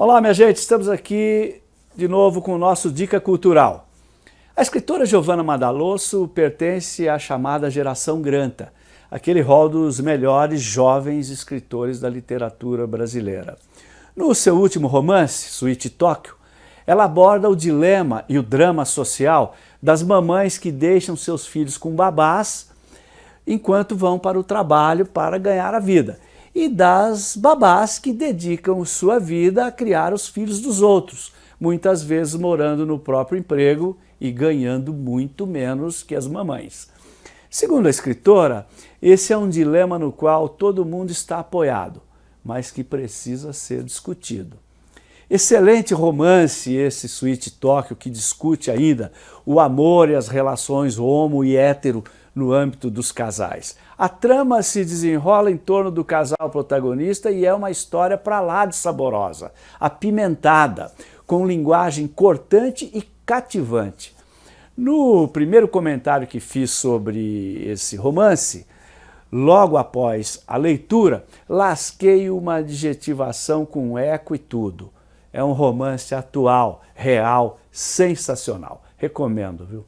Olá, minha gente, estamos aqui de novo com o nosso Dica Cultural. A escritora Giovanna Madalosso pertence à chamada geração Granta, aquele rol dos melhores jovens escritores da literatura brasileira. No seu último romance, Suíte Tóquio, ela aborda o dilema e o drama social das mamães que deixam seus filhos com babás enquanto vão para o trabalho para ganhar a vida e das babás que dedicam sua vida a criar os filhos dos outros, muitas vezes morando no próprio emprego e ganhando muito menos que as mamães. Segundo a escritora, esse é um dilema no qual todo mundo está apoiado, mas que precisa ser discutido. Excelente romance esse Sweet Tóquio que discute ainda o amor e as relações homo e hétero no âmbito dos casais. A trama se desenrola em torno do casal protagonista e é uma história para lá de saborosa, apimentada, com linguagem cortante e cativante. No primeiro comentário que fiz sobre esse romance, logo após a leitura, lasquei uma adjetivação com eco e tudo. É um romance atual, real, sensacional. Recomendo, viu?